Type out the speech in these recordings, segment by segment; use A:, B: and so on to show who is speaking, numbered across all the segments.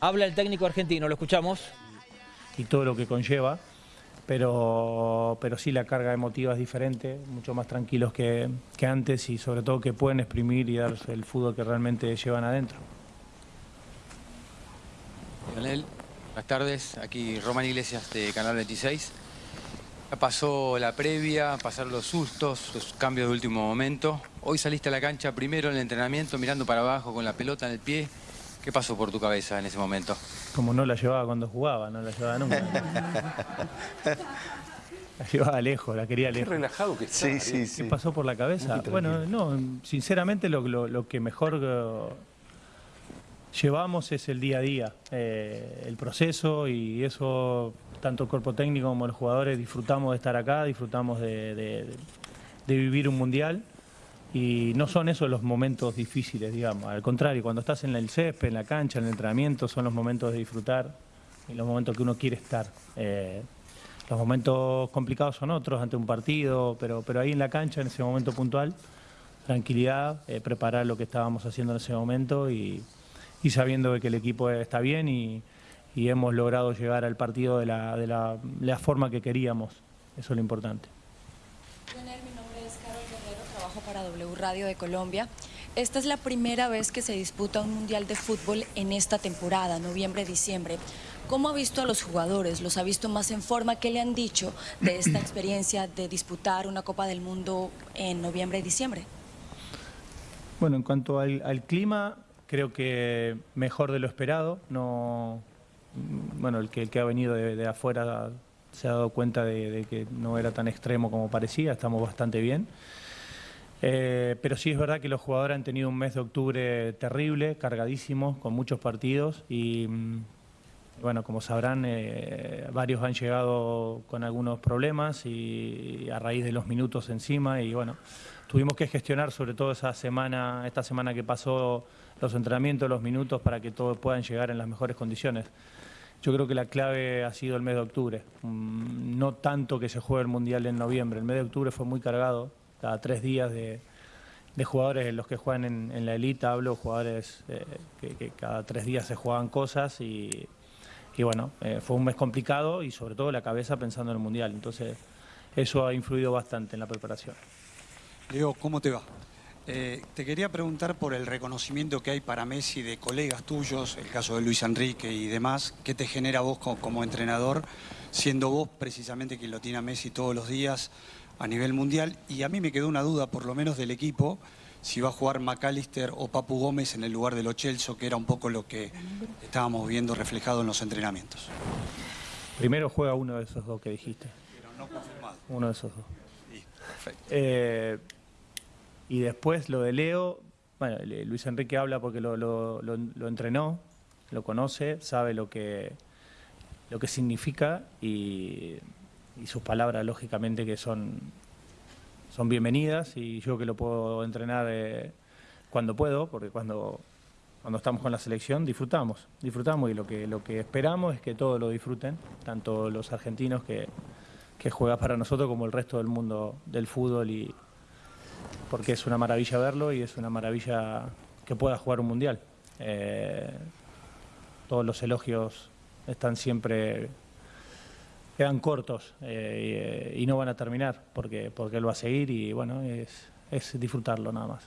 A: Habla el técnico argentino, lo escuchamos.
B: Y todo lo que conlleva, pero, pero sí la carga emotiva es diferente, mucho más tranquilos que, que antes y sobre todo que pueden exprimir y dar el fútbol que realmente llevan adentro.
C: Buenas tardes. Aquí Román Iglesias de Canal 26. Ya pasó la previa, pasaron los sustos, los cambios de último momento. Hoy saliste a la cancha primero en el entrenamiento mirando para abajo con la pelota en el pie. ¿Qué pasó por tu cabeza en ese momento?
B: Como no la llevaba cuando jugaba, no la llevaba nunca. la llevaba lejos, la quería
D: Qué
B: lejos.
D: relajado que está.
E: Sí, sí,
B: ¿Qué
E: sí.
B: pasó por la cabeza? Bueno, no, sinceramente lo, lo- lo que mejor eh, llevamos es el día a día, eh, el proceso y eso, tanto el cuerpo técnico como los jugadores disfrutamos de estar acá, disfrutamos de, de- de vivir un mundial y no son esos los momentos difíciles, digamos, al contrario, cuando estás en el césped, en la cancha, en el entrenamiento, son los momentos de disfrutar y los momentos que uno quiere estar. Eh, los momentos complicados son otros ante un partido, pero, pero ahí en la cancha, en ese momento puntual, tranquilidad, eh, preparar lo que estábamos haciendo en ese momento y, sabiendo que el equipo está bien y, y hemos logrado llegar al partido de la, de la, la forma que queríamos. Eso es lo importante.
F: W Radio de Colombia. Esta es la primera vez que se disputa un Mundial de Fútbol en esta temporada, noviembre-diciembre. ¿Cómo ha visto a los jugadores? ¿Los ha visto más en forma? ¿Qué le han dicho de esta experiencia de disputar una Copa del Mundo en noviembre y diciembre?
B: Bueno, en cuanto al, al clima, creo que mejor de lo esperado. No, bueno, el que, el que ha venido de, de afuera se ha dado cuenta de, de que no era tan extremo como parecía, estamos bastante bien. Eh, pero sí es verdad que los jugadores han tenido un mes de octubre terrible, cargadísimo, con muchos partidos y mm, bueno, como sabrán, eh, varios han llegado con algunos problemas y a raíz de los minutos encima y bueno, tuvimos que gestionar sobre todo esa semana, esta semana que pasó los entrenamientos, los minutos para que todos puedan llegar en las mejores condiciones. Yo creo que la clave ha sido el mes de octubre, Mm, no tanto que se juegue el Mundial en noviembre, el mes de octubre fue muy cargado, cada tres días de, de jugadores en los que juegan en, la elite, hablo jugadores eh, que, cada tres días se juegan cosas y, bueno, eh, fue un mes complicado y sobre todo la cabeza pensando en el Mundial. Entonces, eso ha influido bastante en la preparación.
G: Leo, ¿cómo te va? Eh, te quería preguntar por el reconocimiento que hay para Messi de colegas tuyos, el caso de Luis Enrique y demás, ¿qué te genera vos co- como, entrenador, siendo vos precisamente quien lo tiene a Messi todos los días a nivel mundial? Y a mí me quedó una duda, por lo menos del equipo, si va a jugar McAllister o Papu Gómez en el lugar de Lo Celso, que era un poco lo que estábamos viendo reflejado en los entrenamientos.
B: Primero juega uno de esos dos que dijiste,
G: Pero no confirmado.
B: uno de esos dos.
G: Sí, perfecto.
B: Eh, y después lo de Leo, bueno, Luis Enrique habla porque lo, lo- lo- lo entrenó, lo conoce, sabe lo que, lo que significa y, y sus palabras lógicamente que son, son bienvenidas y yo que lo puedo entrenar eh, cuando puedo, porque cuando, cuando estamos con la selección disfrutamos, disfrutamos y lo que, lo que esperamos es que todos lo disfruten, tanto los argentinos que, que juega para nosotros como el resto del mundo del fútbol y porque es una maravilla verlo y es una maravilla que pueda jugar un mundial. Eh, todos los elogios están siempre quedan cortos eh, y, y no van a terminar porque porque él va a seguir y bueno es, es disfrutarlo nada más.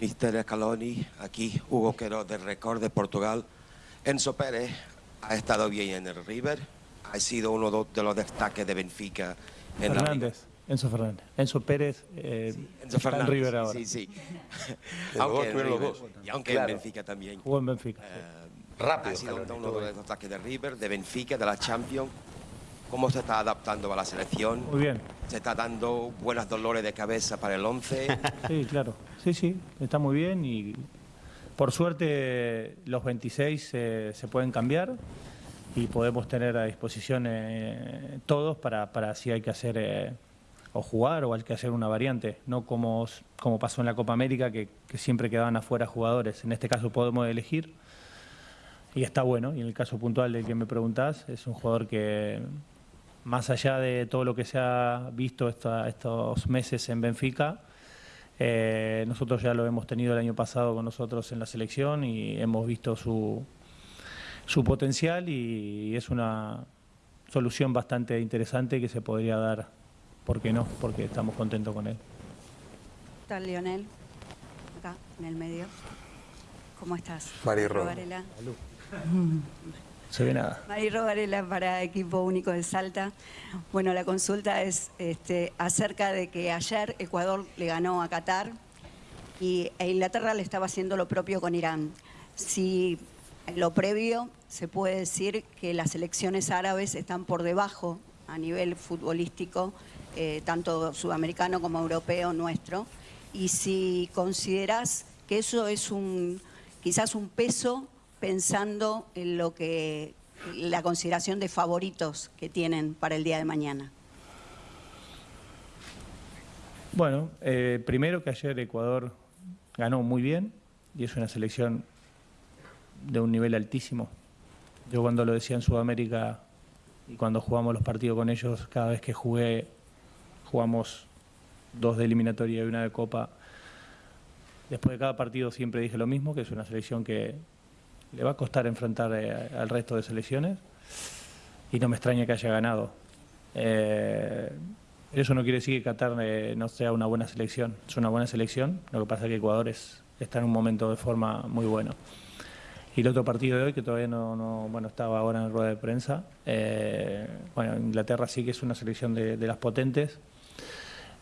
E: Mister Scaloni, aquí Hugo Quero del Record de Portugal. Enzo Pérez ha estado bien en el River, ha sido uno de los destaques de Benfica en la Liga.
B: Fernández, Enzo Fernández, Enzo Pérez, eh,
E: Enzo
B: está en River ahora,
E: Sí, sí. Aunque en
D: estuvieron los
E: River,
D: dos.
E: y aunque
D: Claro.
E: en Benfica también.
B: jugó en Benfica.
E: Eh,
D: Rápido,
E: ha sido uno de los destaques de River, de Benfica, de la Champions. ¿Cómo se está adaptando a la selección?
B: Muy bien,
E: Se está dando buenos dolores de cabeza para el 11.
B: Sí, claro. Sí, sí, está muy bien y por suerte los 26 eh, se pueden cambiar y podemos tener a disposición eh, todos para, para si hay que hacer eh, o jugar o hay que hacer una variante, no como, como pasó en la Copa América que, que siempre quedaban afuera jugadores. En este caso podemos elegir y está bueno. Y en el caso puntual del que me preguntás, es un jugador que más allá de todo lo que se ha visto esta- estos meses en Benfica, Eh, nosotros ya lo hemos tenido el año pasado con nosotros en la selección y hemos visto su, su potencial y es una solución bastante interesante que se podría dar, ¿por qué no? Porque estamos contentos con él.
D: ¿Qué tal, Lionel? Acá, en el medio. ¿Cómo estás?
H: Mari Ro.
B: Se ve nada.
D: Mari Varela para Equipo Único de Salta. Bueno, la consulta es este, acerca de que ayer Ecuador le ganó a Qatar y e Inglaterra le estaba haciendo lo propio con Irán. Si en lo previo se puede decir que las elecciones árabes están por debajo a nivel futbolístico, eh, tanto sudamericano como europeo nuestro, y si consideras que eso es un quizás un peso pensando en lo que la consideración de favoritos que tienen para el día de mañana.
B: Bueno, eh, primero que ayer Ecuador ganó muy bien y es una selección de un nivel altísimo. Yo cuando lo decía en Sudamérica y cuando jugamos los partidos con ellos, cada vez que jugué, jugamos dos de eliminatoria y una de copa. Después de cada partido siempre dije lo mismo, que es una selección que le va a costar enfrentar eh, al resto de selecciones. Y no me extraña que haya ganado. Eh, eso no quiere decir que Qatar eh, no sea una buena selección, es una buena selección, lo que pasa es que Ecuador está en un momento de forma muy bueno. Y el otro partido de hoy, que todavía no, bueno, estaba ahora en rueda de prensa, bueno, Inglaterra sí que es una selección de, las potentes,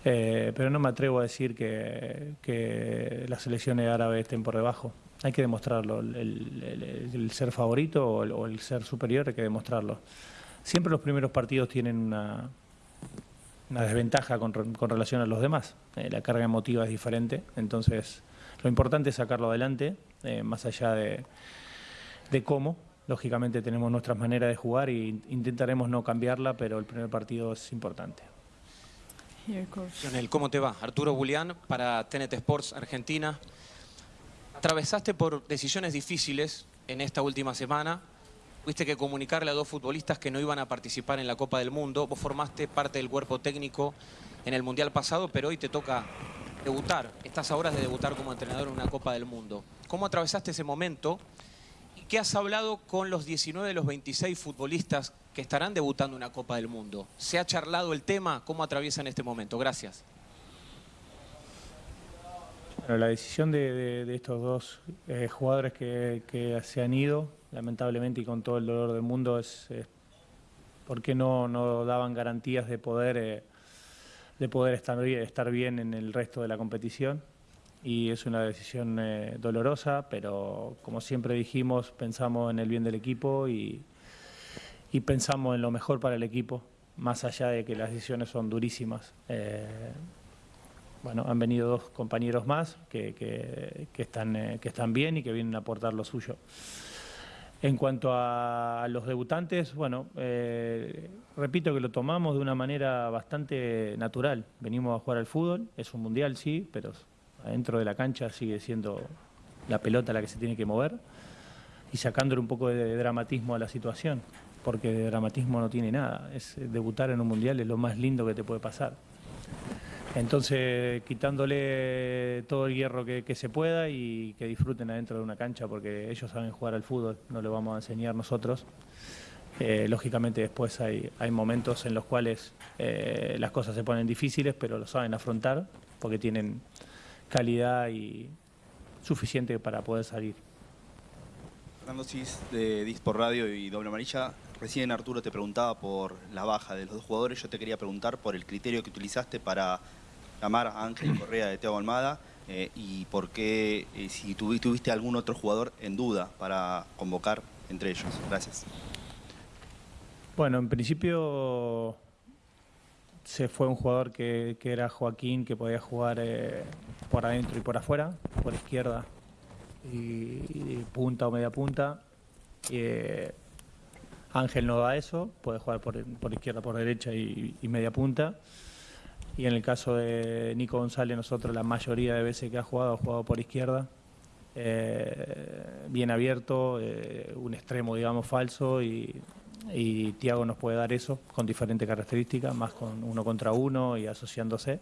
B: pero no me atrevo a decir que las selecciones árabes estén por debajo hay que demostrarlo. El, ser favorito o el, ser superior hay que demostrarlo. Siempre los primeros partidos tienen una, una desventaja con, relación a los demás. Eh, la carga emotiva es diferente, entonces lo importante es sacarlo adelante, eh, más allá de, de cómo. Lógicamente tenemos nuestras maneras de jugar e intentaremos no cambiarla, pero el primer partido es importante.
I: ¿cómo te va? Arturo Julián para TNT Sports Argentina. Atravesaste por decisiones difíciles en esta última semana. Tuviste que comunicarle a dos futbolistas que no iban a participar en la Copa del Mundo. Vos formaste parte del cuerpo técnico en el Mundial pasado, pero hoy te toca debutar. Estás a horas de debutar como entrenador en una Copa del Mundo. ¿Cómo atravesaste ese momento? ¿Y qué has hablado con los 19 de los 26 futbolistas que estarán debutando en una Copa del Mundo? ¿Se ha charlado el tema? ¿Cómo atraviesan este momento? Gracias
B: la decisión de, estos dos eh, jugadores que, se han ido, lamentablemente y con todo el dolor del mundo, es, por qué no, daban garantías de poder, eh, de poder estar, estar bien en el resto de la competición. Y es una decisión eh, dolorosa, pero como siempre dijimos, pensamos en el bien del equipo y, pensamos en lo mejor para el equipo, más allá de que las decisiones son durísimas bueno, han venido dos compañeros más que, están, eh, que están bien y que vienen a aportar lo suyo. En cuanto a los debutantes, bueno, eh, repito que lo tomamos de una manera bastante natural. Venimos a jugar al fútbol, es un mundial, sí, pero adentro de la cancha sigue siendo la pelota la que se tiene que mover y sacándole un poco de dramatismo a la situación, porque de dramatismo no tiene nada. Es, debutar en un mundial es lo más lindo que te puede pasar. Entonces, quitándole todo el hierro que, se pueda y que disfruten adentro de una cancha, porque ellos saben jugar al fútbol, no le vamos a enseñar nosotros. Eh, lógicamente después hay, momentos en los cuales eh, las cosas se ponen difíciles, pero lo saben afrontar, porque tienen calidad y suficiente para poder salir.
J: Fernando Cis de Dispor Radio y Doble Amarilla. Recién Arturo te preguntaba por la baja de los dos jugadores. Yo te quería preguntar por el criterio que utilizaste para llamar a Ángel Correa de Teo Almada eh, y por qué, eh, si tuviste algún otro jugador en duda para convocar entre ellos. Gracias.
B: Bueno, en principio se fue un jugador que, era Joaquín, que podía jugar eh, por adentro y por afuera, por izquierda y, punta o media punta. Ángel no da eso, puede jugar por, izquierda, por derecha y media punta. Y en el caso de Nico González, nosotros la mayoría de veces que ha jugado, ha jugado por izquierda, eh, bien abierto, eh, un extremo, digamos, falso, y, Tiago nos puede dar eso con diferentes características, más con uno contra uno y asociándose.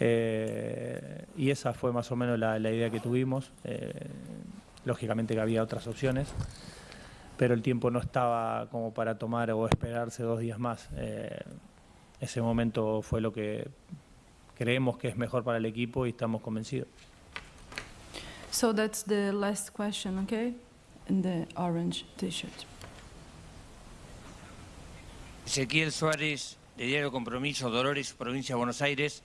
B: Eh, y esa fue más o menos la, idea que tuvimos. Lógicamente que había otras opciones, pero el tiempo no estaba como para tomar o esperarse dos días más. Ese momento fue lo que creemos que es mejor para el equipo y estamos convencidos.
H: So that's the last question, okay? In the orange t-shirt.
K: Ezequiel Suárez, de Diario Compromiso, Dolores, provincia de Buenos Aires.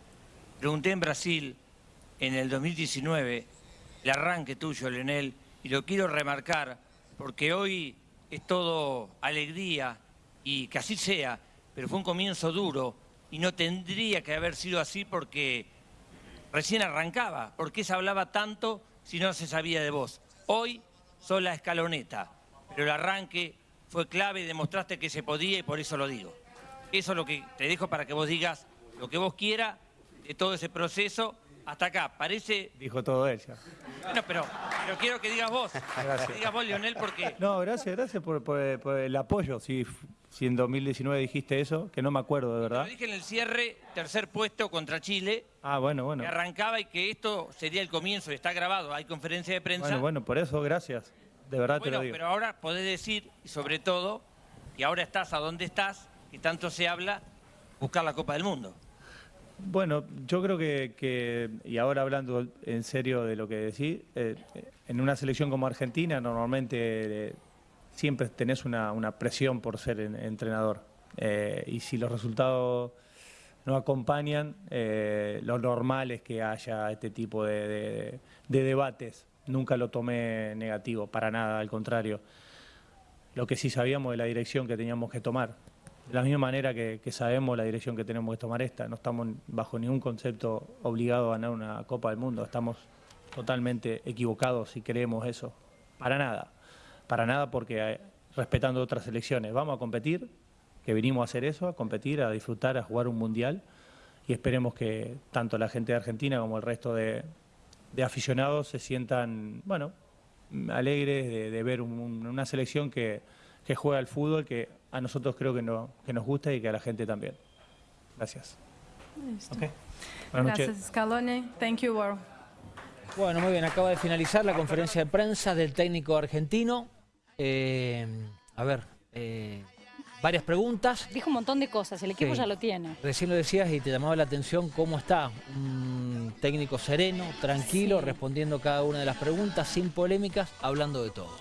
K: Pregunté en Brasil, en el 2019, el arranque tuyo, Leonel, y lo quiero remarcar porque hoy es todo alegría y que así sea, pero fue un comienzo duro y no tendría que haber sido así porque recién arrancaba. ¿Por qué se hablaba tanto si no se sabía de vos? Hoy sos la escaloneta, pero el arranque fue clave y demostraste que se podía y por eso lo digo. Eso es lo que te dejo para que vos digas lo que vos quieras de todo ese proceso hasta acá. Parece...
B: Dijo todo ella.
K: Bueno, pero, pero quiero que digas vos. Que digas vos, Lionel, porque...
B: No, gracias, gracias por, por- por el apoyo. Si en 2019 dijiste eso, que no me acuerdo de
K: Lo
B: verdad.
K: dije en el cierre, tercer puesto contra Chile,
B: Ah, bueno, bueno.
K: que arrancaba y que esto sería el comienzo, está grabado, hay conferencia de prensa.
B: Bueno, bueno, por eso, gracias. De verdad te
K: Bueno,
B: lo digo.
K: pero ahora podés decir, y sobre todo, que ahora estás a donde estás, que tanto se habla, buscar la Copa del Mundo.
B: Bueno, yo creo que, que- y ahora hablando en serio de lo que decís, eh, en una selección como Argentina normalmente eh, siempre tenés una, una presión por ser en- entrenador. Eh, y si los resultados no acompañan, eh, lo normal es que haya este tipo de, de- de debates. Nunca lo tomé negativo, para nada, al contrario. Lo que sí sabíamos de la dirección que teníamos que tomar. De la misma manera que, que sabemos la dirección que tenemos que tomar esta, no estamos bajo ningún concepto obligados a ganar una Copa del Mundo, estamos totalmente equivocados si creemos eso. Para nada, para nada porque eh, respetando otras elecciones, vamos a competir, que vinimos a hacer eso, a competir, a disfrutar, a jugar un mundial y esperemos que tanto la gente de Argentina como el resto de, de aficionados se sientan, bueno, alegres de, de ver un- un- una selección que, que juega al fútbol que a nosotros creo que, no, que nos gusta y que a la gente también. Gracias.
H: Listo.
B: Ok. Buenas noches.
H: Gracias, Scaloni. Thank you, Warren.
A: Bueno, muy bien, acaba de finalizar la conferencia de prensa del técnico argentino. Eh, a ver, eh, varias preguntas.
L: Dijo un montón de cosas, el equipo
A: Sí.
L: ya lo tiene.
A: Recién lo decías y te llamaba la atención cómo está. Un técnico sereno, tranquilo,
L: Sí.
A: respondiendo cada una de las preguntas, sin polémicas, hablando de todo.